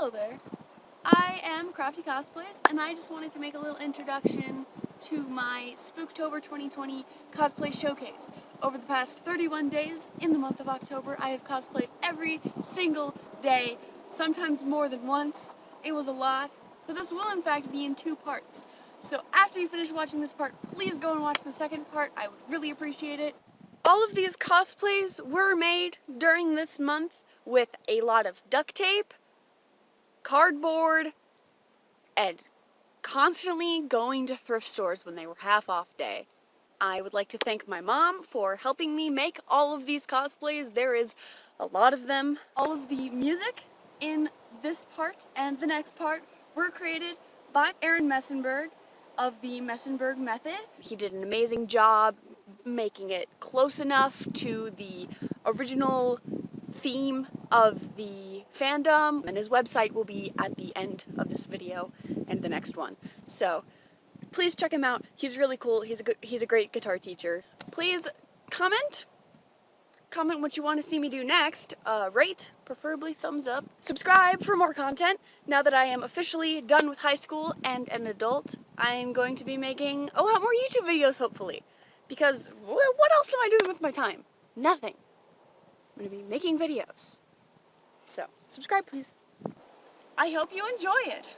Hello there. I am Crafty Cosplays, and I just wanted to make a little introduction to my Spooktober 2020 cosplay showcase. Over the past 31 days in the month of October, I have cosplayed every single day, sometimes more than once. It was a lot, so this will in fact be in two parts. So after you finish watching this part, please go and watch the second part. I would really appreciate it. All of these cosplays were made during this month with a lot of duct tape, cardboard, and constantly going to thrift stores when they were half off day. I would like to thank my mom for helping me make all of these cosplays. There is a lot of them. All of the music in this part and the next part were created by Aaron Messenberg of the Messenberg Method. He did an amazing job making it close enough to the original theme of the fandom and his website will be at the end of this video and the next one. So please check him out. He's really cool. He's a he's a great guitar teacher. Please comment. Comment what you want to see me do next. Uh, rate, preferably thumbs up. Subscribe for more content. Now that I am officially done with high school and an adult, I'm going to be making a lot more YouTube videos hopefully. Because what else am I doing with my time? Nothing. I'm going to be making videos. So, subscribe please. I hope you enjoy it.